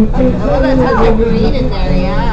I love that touch of green in there, yeah.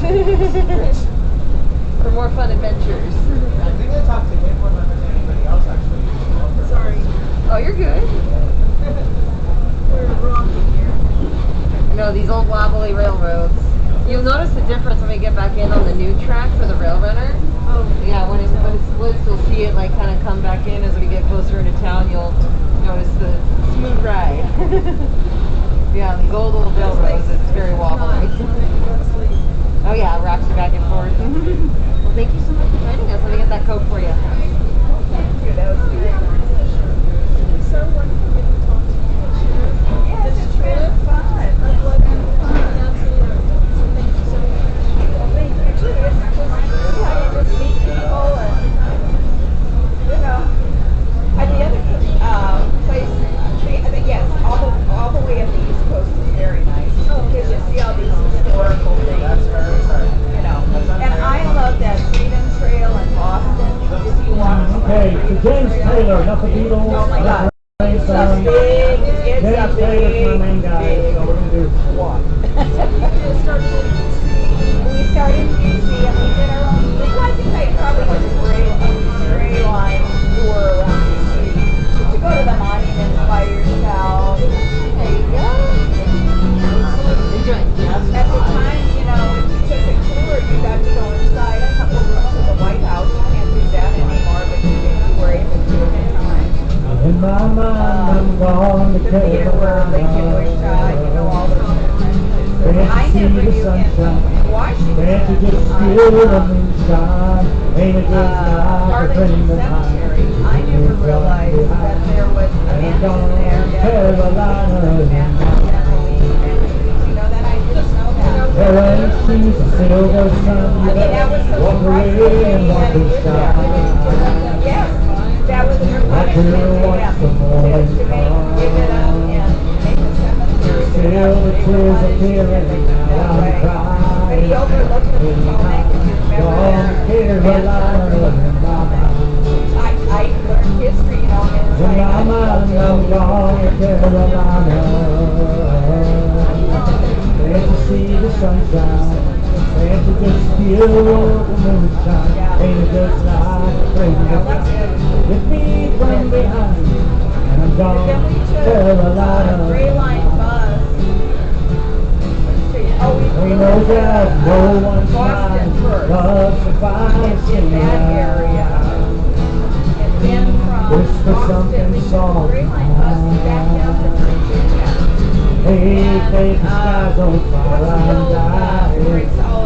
That's what matters. For more fun adventures. I think I talked to him more than anybody else actually. Sorry. Oh, you're good. We're rocking here. I know these old wobbly railroads. You'll notice the difference when we get back in on the new track for the rail runner. Oh, Yeah, when, it, when it's splits, you'll see it like kind of come back in as we get closer into town. You'll notice the smooth ride. yeah, these old old railroads, it's very wobbly. oh yeah, it rocks you back and forth. well, thank you so much for joining us. Let me get that coke for you. Thank you. That was very nice. It's so wonderful to get to talk to you. Yes, it's been fun. Well, thank you too. It's just, yeah, you just meet people and, you know. And the other, um, place, the, the, yes, all the, all the way up the East Coast is very nice. Because you see all these historical things, you know. And I love that Freedom Trail in Boston. If you walk. Okay, so James Taylor, enough of Beatles. Oh my God. It's a big, it's a James Taylor's my main guy, big so we're gonna do walk. My mind, I'm going to The theater where Lake Erie shot, you know, all those Can't I see never the knew sunshine. Washington. Can't you just uh, feel the moonshine? Ain't it just uh, like a dream of mine? I never realized that there was a gone there. to that was Carolina. the mansion of Emily Mansion. You know that? I didn't know that. There ain't she's a silver sun. I mean, that was so Walk away and walk that and a cemetery. Still the tears that down way. the cry. But he overlooked the Potomac, if you remember Gone that. to Carolina in my. I, learned history, and I mind, I'm gone to Carolina. Can't you see the sunshine? Can't you just feel the moonshine? It just like a crazy Hit me from behind, and I'm gone Then we to took uh, Gray. Line bus. Oh, we know that no one's mind loves to find in, in that area. And then from Wish for Boston, something we. Gray Line bus back down to Virginia. Hey, And, the uh, sky's on fire, I'm old, uh, dying. Briggs all